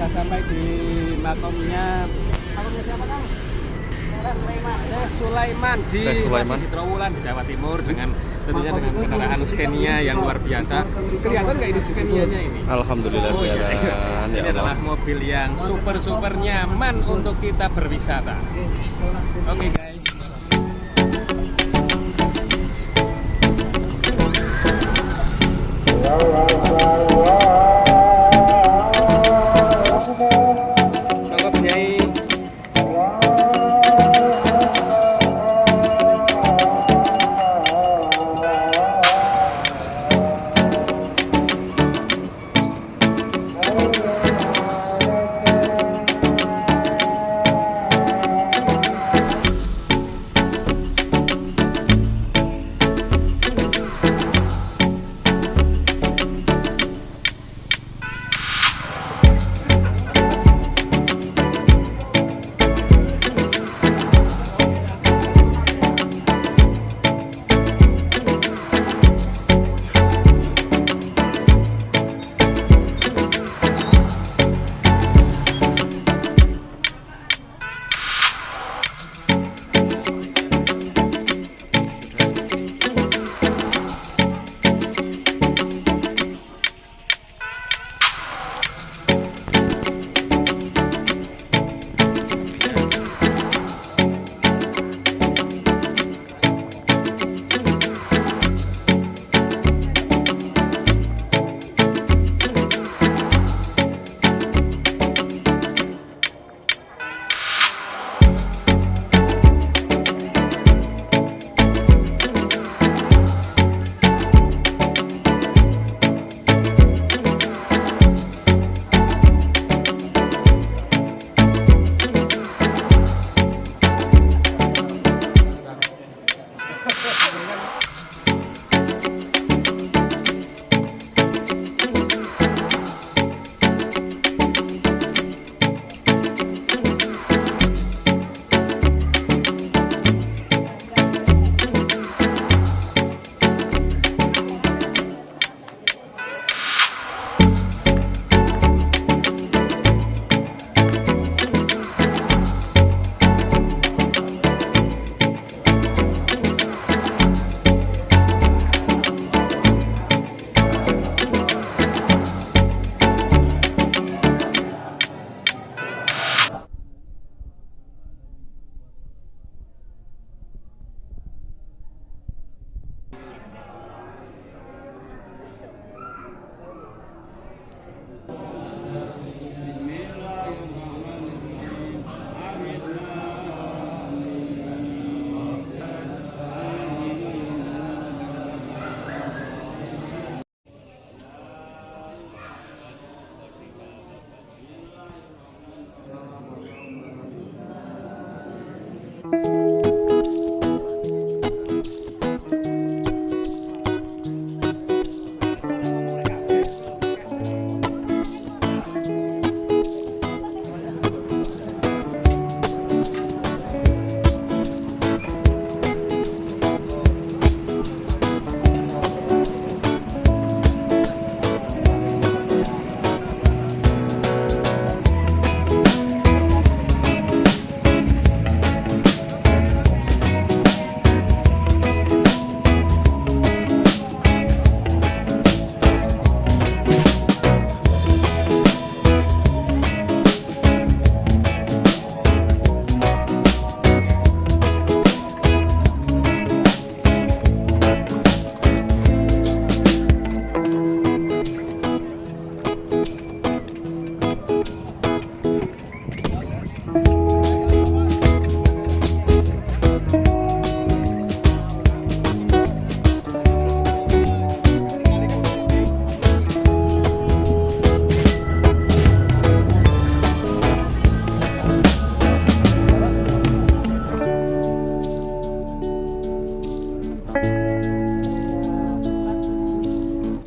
sudah sampai di makamnya makamnya siapa kang? Sulaiman. Sulaiman di Sulaiman. Masih di Trawulan di Jawa Timur dengan tentunya dengan kendaraan Scania yang luar biasa. Kelihatan nggak ini Scania-nya ini? Alhamdulillah oh, iya. ya. ya ini adalah mobil yang super super nyaman untuk kita berwisata. Oke okay, guys. Wow, wow, wow.